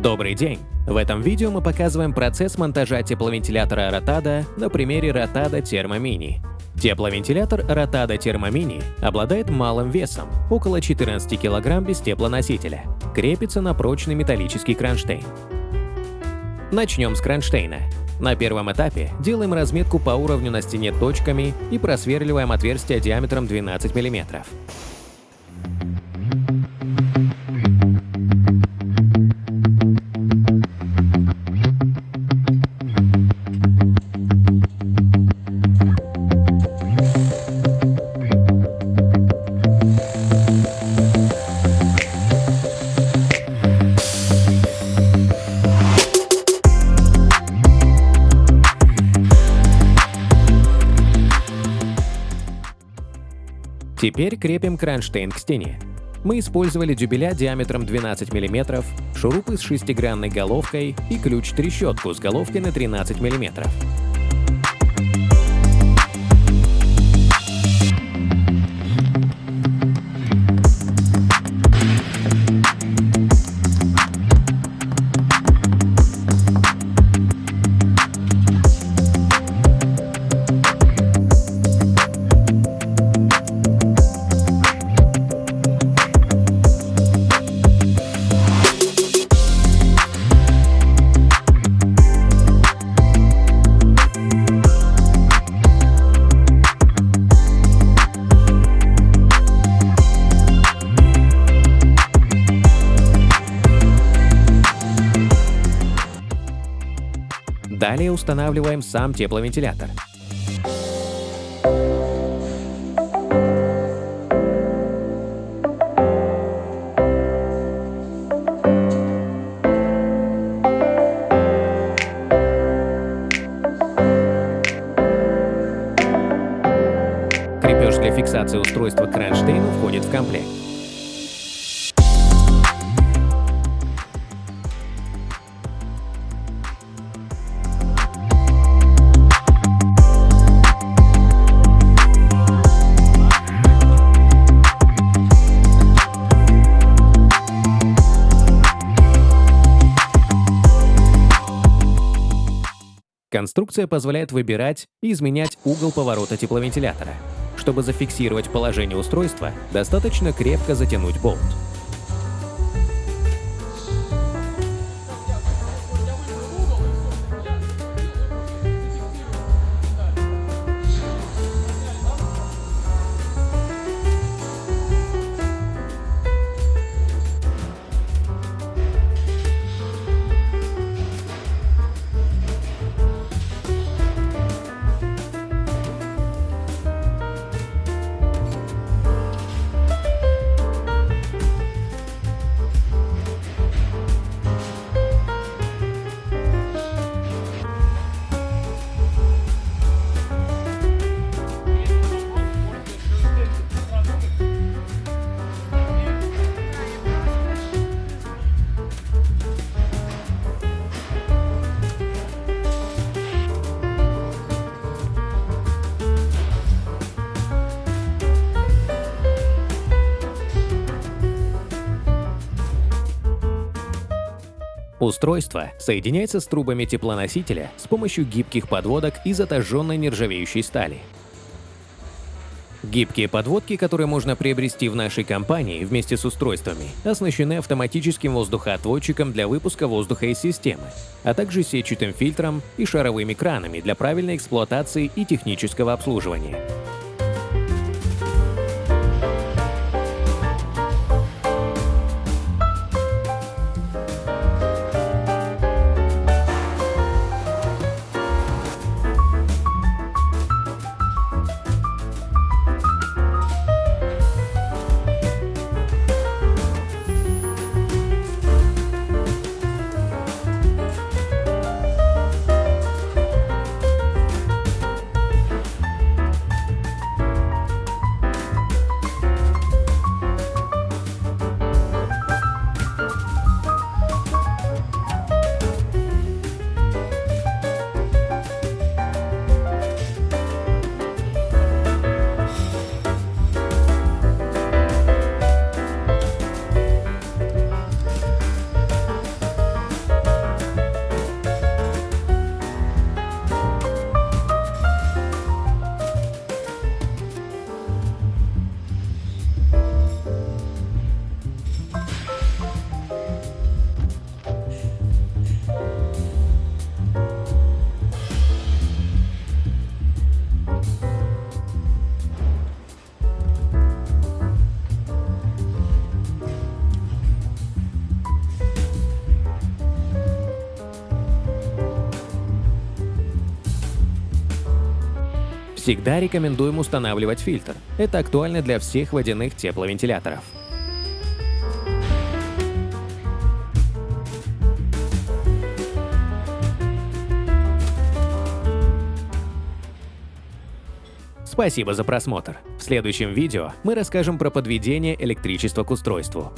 Добрый день! В этом видео мы показываем процесс монтажа тепловентилятора Rotada на примере Rotada Thermomini. Тепловентилятор Rotada Thermomini обладает малым весом, около 14 кг без теплоносителя. Крепится на прочный металлический кронштейн. Начнем с кронштейна. На первом этапе делаем разметку по уровню на стене точками и просверливаем отверстие диаметром 12 мм. Теперь крепим кронштейн к стене. Мы использовали дюбеля диаметром 12 мм, шурупы с шестигранной головкой и ключ-трещотку с головкой на 13 мм. Далее устанавливаем сам тепловентилятор. Крепеж для фиксации устройства к входит в комплект. Конструкция позволяет выбирать и изменять угол поворота тепловентилятора. Чтобы зафиксировать положение устройства, достаточно крепко затянуть болт. Устройство соединяется с трубами теплоносителя с помощью гибких подводок из отожженной нержавеющей стали. Гибкие подводки, которые можно приобрести в нашей компании вместе с устройствами, оснащены автоматическим воздухоотводчиком для выпуска воздуха из системы, а также сетчатым фильтром и шаровыми кранами для правильной эксплуатации и технического обслуживания. Всегда рекомендуем устанавливать фильтр. Это актуально для всех водяных тепловентиляторов. Спасибо за просмотр. В следующем видео мы расскажем про подведение электричества к устройству.